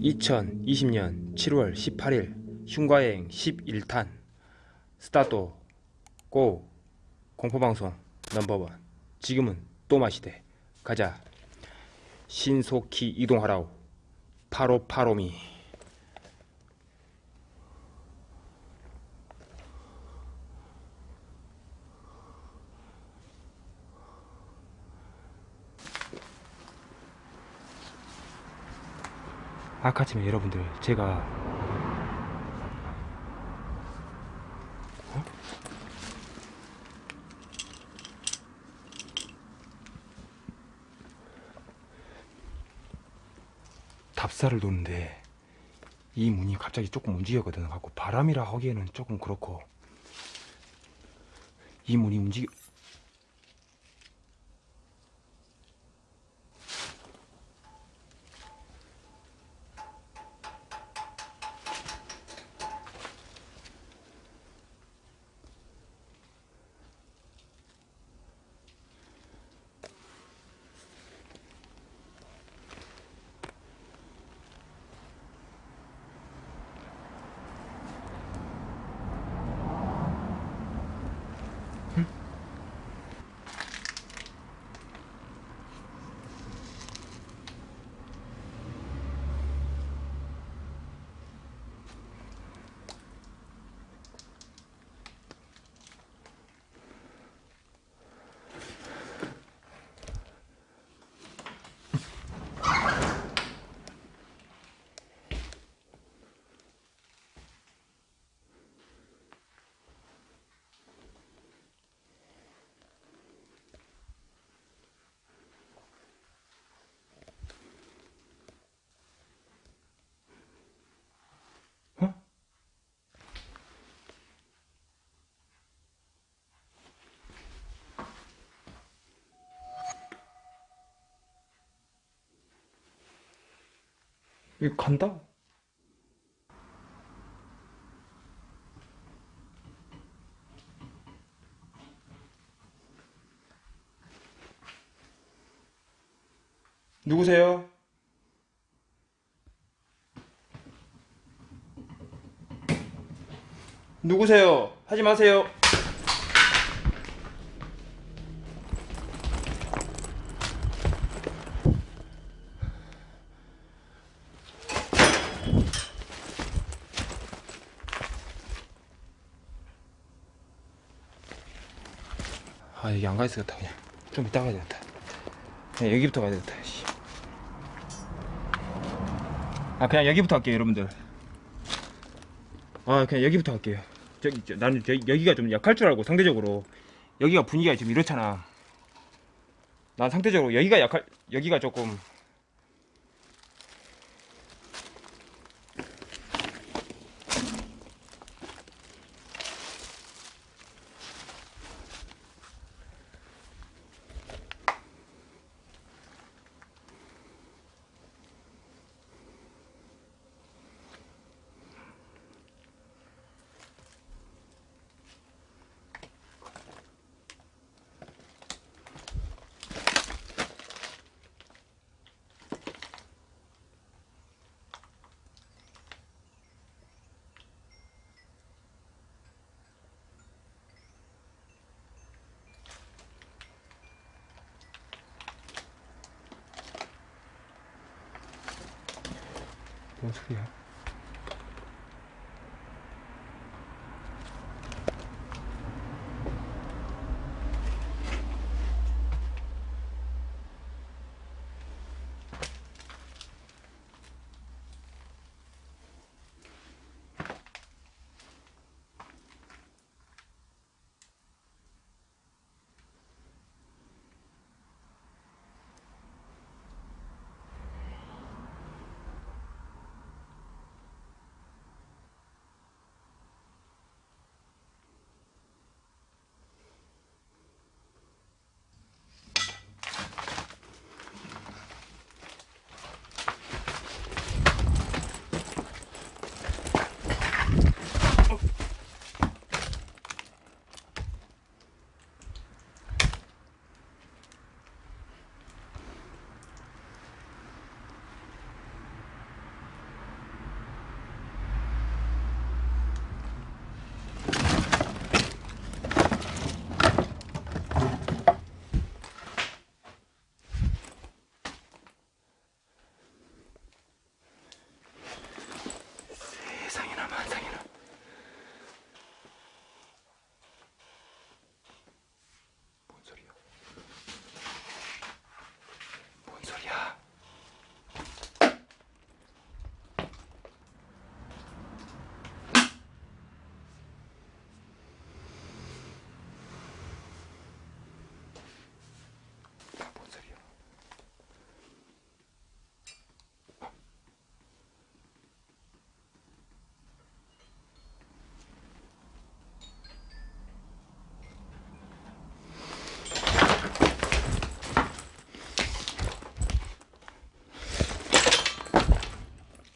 (2020년 7월 18일) 흉가여행 11탄. 스타트 고 공포방송 넘버원. 지금은 또 마시대. 가자. 신속히 이동하라우 파로파로미 아까 전에 여러분들 제가 어? 답사를 놓는데 이 문이 갑자기 조금 움직였거든 갖고 바람이라 하기에는 조금 그렇고 이 문이 움직여 어? 이거 간다? 누구세요? 누구세요? 하지 마세요. 아 여기 안 가야 되겠다 그냥. 좀 이따 가야 되겠다. 그냥 여기부터 가야 되겠다 씨. 아 그냥 여기부터 할게요 여러분들. 아 그냥 여기부터 할게요. 저기 저, 나는 저, 여기가 좀 약할 줄 알고 상대적으로. 여기가 분위기가 좀 이렇잖아. 난 상대적으로 여기가 약할 여기가 조금 对呀。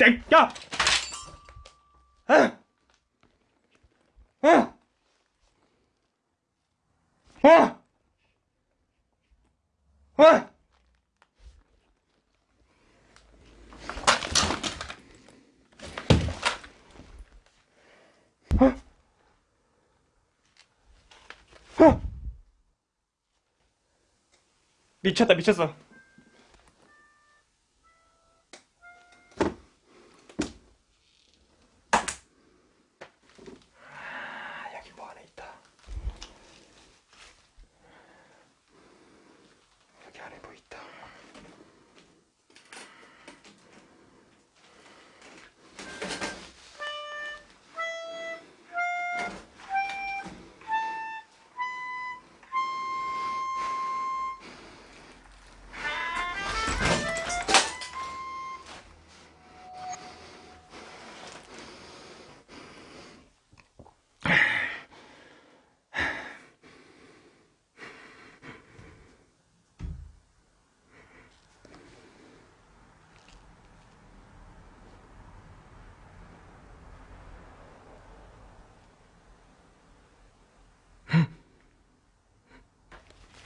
땡! 야! 아! 아! 아! 아! 아! 미쳤다 미쳤어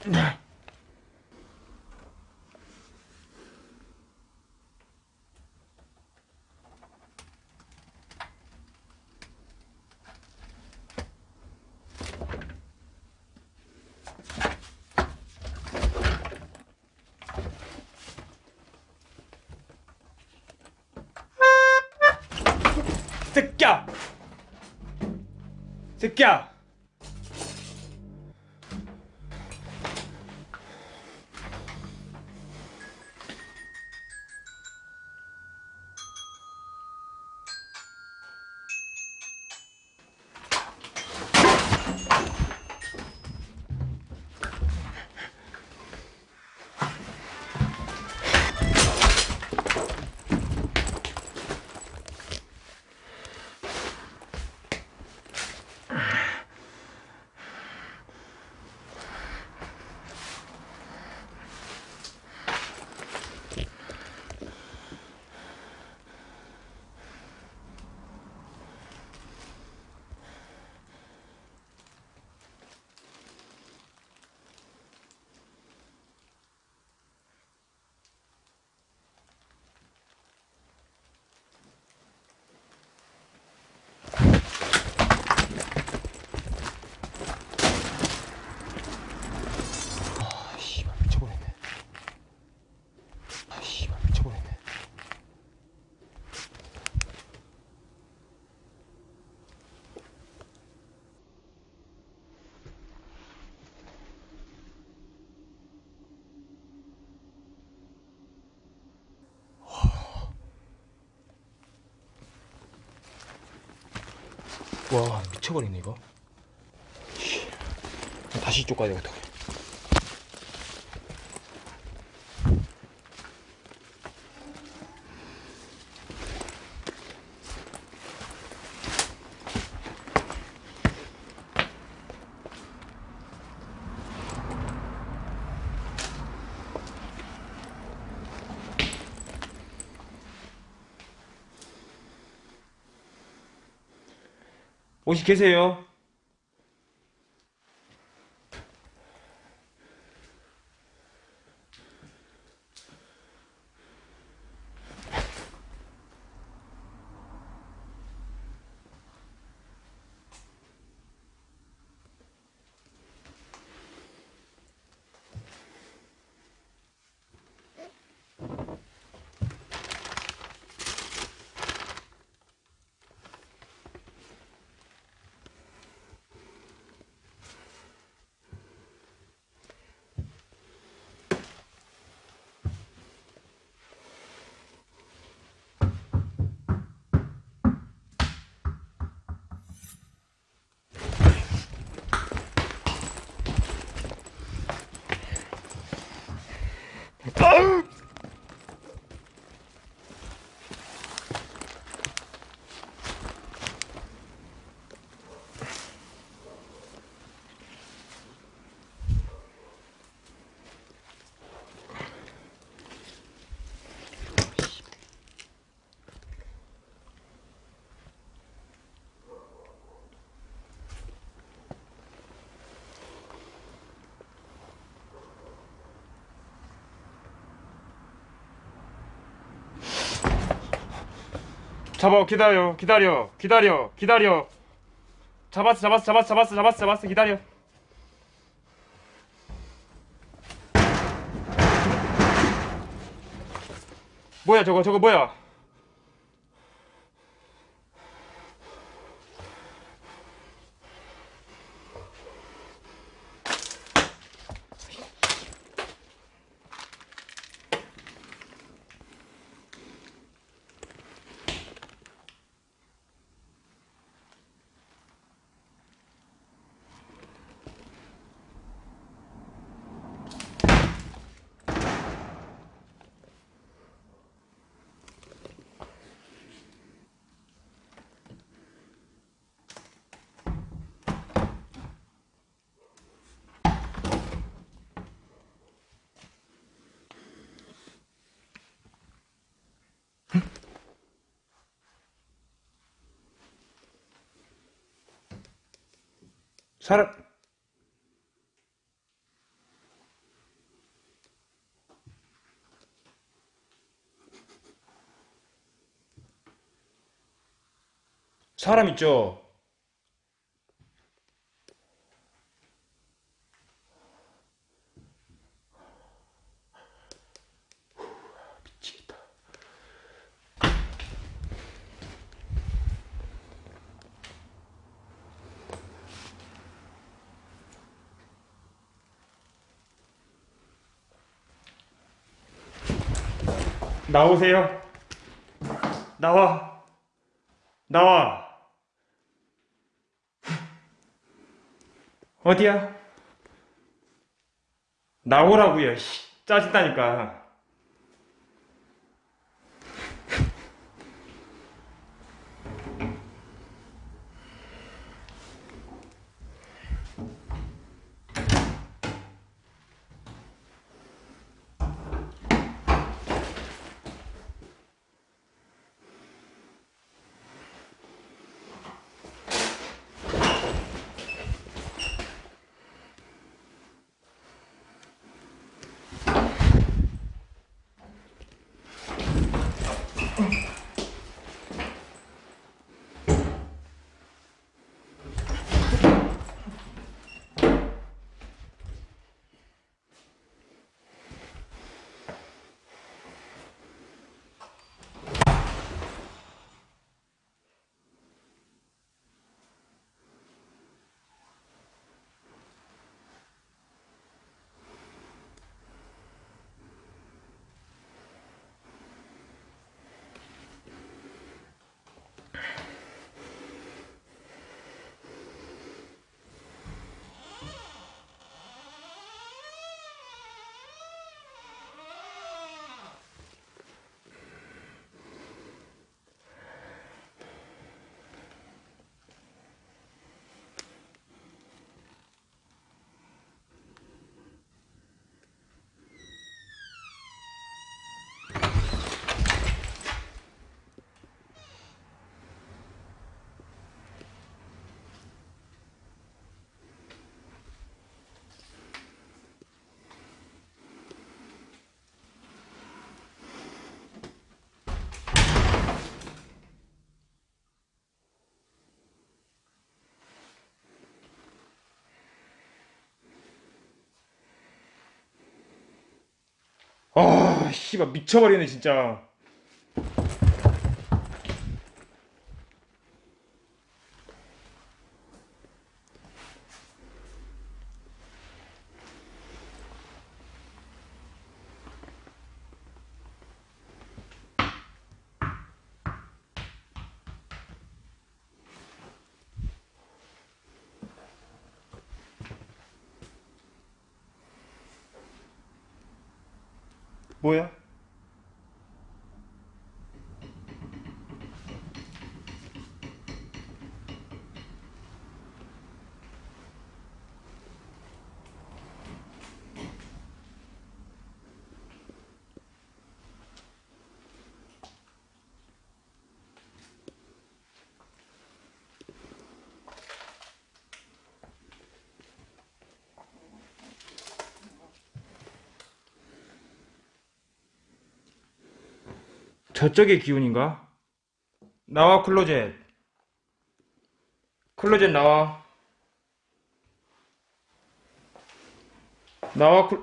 새끼야! 새끼야! 아, 씨발 미쳐버렸네. 아, 씨발 미쳐버렸네. 와 미쳐버리네 이거. 씨. 다시 이쪽 가야 되겠다. 혹시 계세요? 잡아 기다려 기다려 기다려 기다려. 잡았어 잡았어 잡았어 잡았어 잡았어 잡았어 기다려. 뭐야 저거 저거 뭐야 사람 사람 있죠 나오세요. 나와. 나와. 어디야? 나오라고요. 씨, 짜증나니까. 아, 씨발 미쳐버리네 진짜. 뭐야? 저쪽의 기운인가? 나와 클로젯 클로젯 나와 나와 클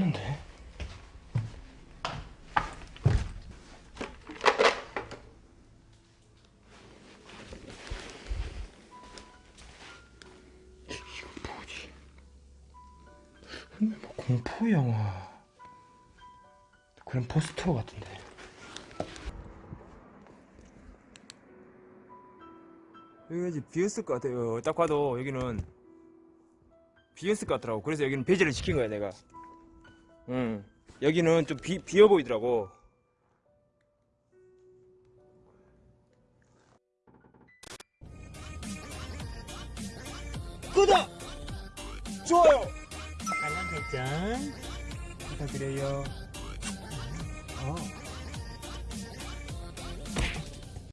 없는데. 이거 뭐지? 근데 뭐 공포 영화. 그런 포스터 같은데. 여기가 이제 비었을 것 같아요. 딱 봐도 여기는 비었을 것 같더라고. 그래서 여기는 배제를 시킨 거야 내가 응. 여기는 좀 비, 비어 보이더라고. 구독! 좋아요! 알람 설정 부탁드려요. 어.